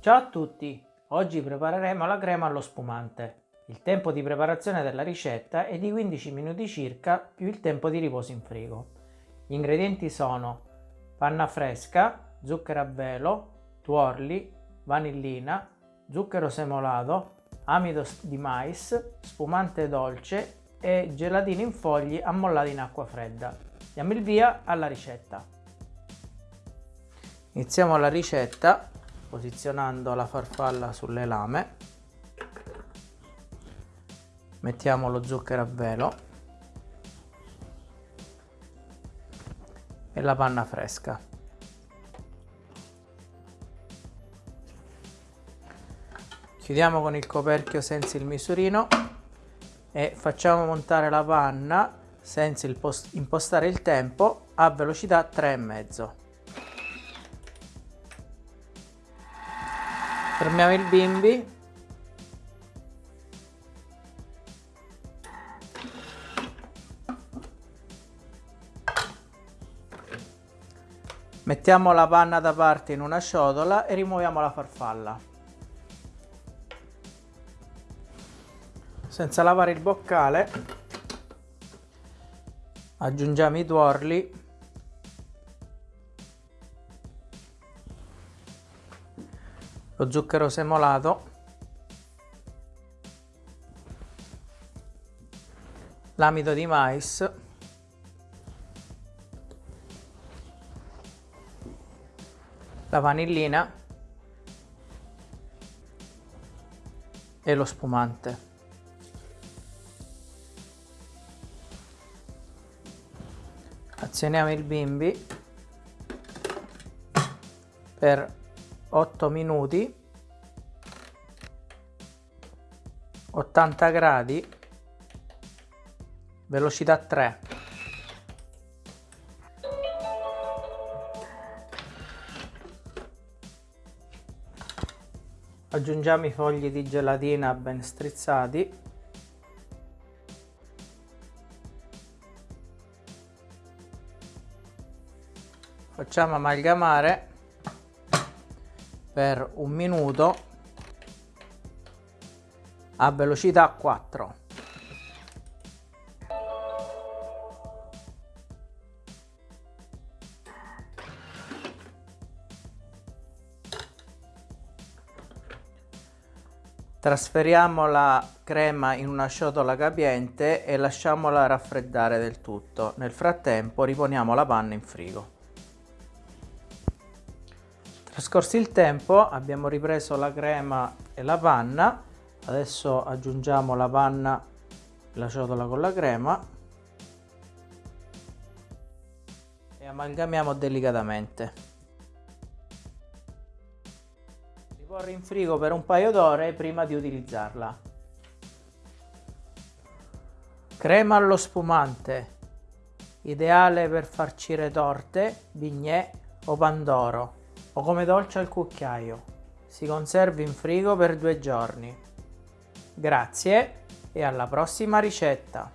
Ciao a tutti! Oggi prepareremo la crema allo spumante. Il tempo di preparazione della ricetta è di 15 minuti circa più il tempo di riposo in frigo. Gli ingredienti sono panna fresca, zucchero a velo, tuorli, vanillina, zucchero semolato, amido di mais, spumante dolce e gelatine in fogli ammollati in acqua fredda. Diamo il via alla ricetta. Iniziamo la ricetta posizionando la farfalla sulle lame. Mettiamo lo zucchero a velo e la panna fresca. Chiudiamo con il coperchio senza il misurino e facciamo montare la panna senza impostare il tempo a velocità 3,5. Fermiamo il bimbi. Mettiamo la panna da parte in una ciotola e rimuoviamo la farfalla. senza lavare il boccale aggiungiamo i tuorli lo zucchero semolato. L'amido di mais. La vanillina. E lo spumante. Azioniamo il bimbi per 8 minuti 80 gradi velocità 3 aggiungiamo i fogli di gelatina ben strizzati. Facciamo amalgamare per un minuto a velocità 4 Trasferiamo la crema in una ciotola capiente e lasciamola raffreddare del tutto. Nel frattempo riponiamo la panna in frigo. Trascorso il tempo abbiamo ripreso la crema e la panna, adesso aggiungiamo la panna e la ciotola con la crema e amalgamiamo delicatamente. Riporre in frigo per un paio d'ore prima di utilizzarla. Crema allo spumante, ideale per farcire torte, bignè o pandoro o come dolce al cucchiaio. Si conserva in frigo per due giorni. Grazie e alla prossima ricetta!